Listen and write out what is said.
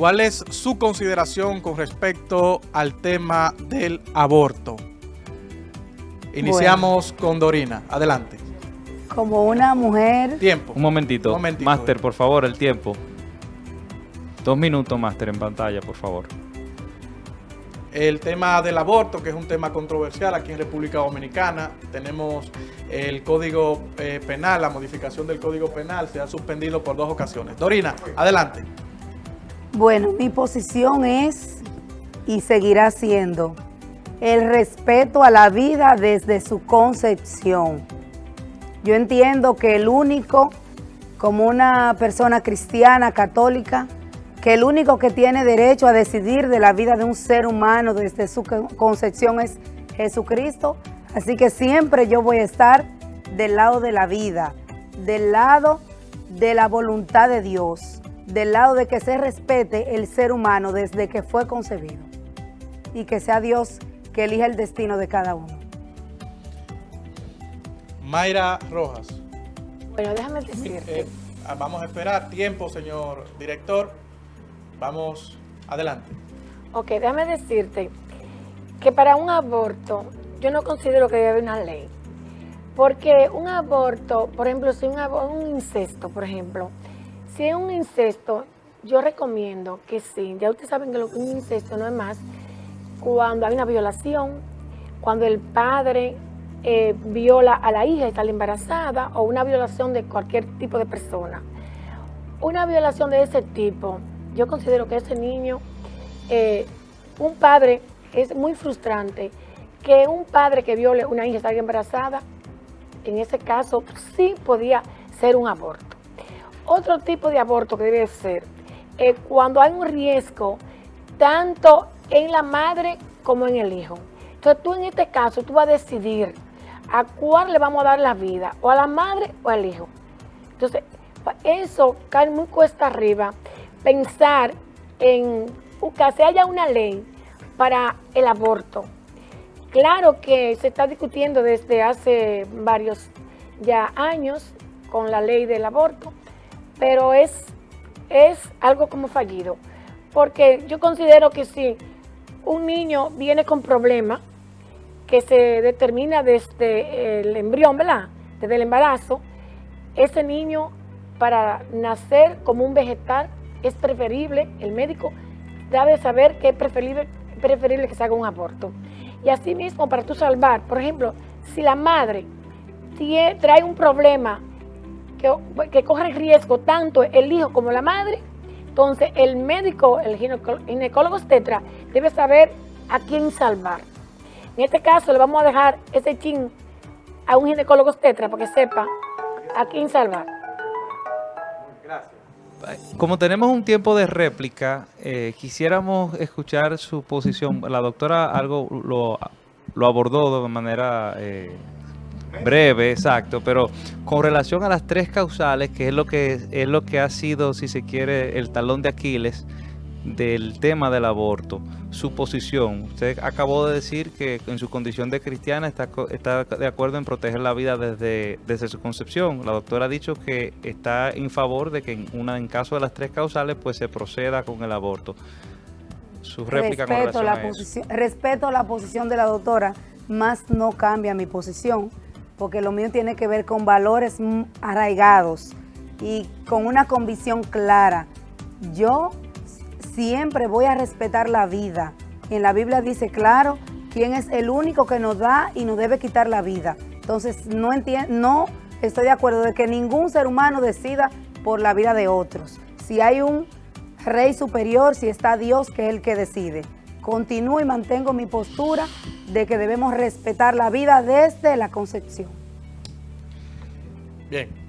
¿Cuál es su consideración con respecto al tema del aborto? Iniciamos con Dorina. Adelante. Como una mujer... Tiempo. Un momentito. Un momentito. Máster, por favor, el tiempo. Dos minutos, Máster, en pantalla, por favor. El tema del aborto, que es un tema controversial aquí en República Dominicana. Tenemos el Código eh, Penal, la modificación del Código Penal se ha suspendido por dos ocasiones. Dorina, adelante. Bueno, mi posición es y seguirá siendo el respeto a la vida desde su concepción. Yo entiendo que el único, como una persona cristiana, católica, que el único que tiene derecho a decidir de la vida de un ser humano desde su concepción es Jesucristo. Así que siempre yo voy a estar del lado de la vida, del lado de la voluntad de Dios, del lado de que se respete el ser humano desde que fue concebido y que sea Dios que elija el destino de cada uno. Mayra Rojas. Bueno, déjame decirte. Eh, vamos a esperar tiempo, señor director. Vamos adelante. Ok, déjame decirte que para un aborto yo no considero que debe haber una ley. Porque un aborto, por ejemplo, si un, un incesto, por ejemplo, si es un incesto, yo recomiendo que sí, ya ustedes saben que lo que un incesto no es más cuando hay una violación, cuando el padre eh, viola a la hija y está embarazada, o una violación de cualquier tipo de persona. Una violación de ese tipo, yo considero que ese niño, eh, un padre, es muy frustrante que un padre que viole a una hija y está embarazada, en ese caso sí podía ser un aborto. Otro tipo de aborto que debe ser eh, cuando hay un riesgo tanto en la madre como en el hijo. Entonces tú en este caso, tú vas a decidir a cuál le vamos a dar la vida, o a la madre o al hijo. Entonces, eso cae muy cuesta arriba, pensar en que se haya una ley para el aborto. Claro que se está discutiendo desde hace varios ya años con la ley del aborto, pero es, es algo como fallido, porque yo considero que si un niño viene con problemas que se determina desde el embrión, ¿verdad? Desde el embarazo, ese niño para nacer como un vegetal es preferible, el médico debe saber que es preferible, preferible que se haga un aborto. Y así mismo, para tú salvar, por ejemplo, si la madre trae un problema que, que riesgo tanto el hijo como la madre, entonces, el médico, el ginecólogo tetra, debe saber a quién salvar. En este caso, le vamos a dejar ese chin a un ginecólogo tetra para que sepa a quién salvar. Gracias. Como tenemos un tiempo de réplica, eh, quisiéramos escuchar su posición. La doctora algo lo, lo abordó de manera... Eh, Breve, exacto, pero con relación a las tres causales, que es lo que es lo que ha sido, si se quiere, el talón de Aquiles del tema del aborto, su posición. Usted acabó de decir que en su condición de cristiana está, está de acuerdo en proteger la vida desde, desde su concepción. La doctora ha dicho que está en favor de que en, una, en caso de las tres causales pues se proceda con el aborto. Su réplica respeto con la a posición, Respeto la posición de la doctora, más no cambia mi posición porque lo mío tiene que ver con valores arraigados y con una convicción clara. Yo siempre voy a respetar la vida. En la Biblia dice claro quién es el único que nos da y nos debe quitar la vida. Entonces no, no estoy de acuerdo de que ningún ser humano decida por la vida de otros. Si hay un rey superior, si está Dios que es el que decide. Continúo y mantengo mi postura de que debemos respetar la vida desde la concepción. Bien.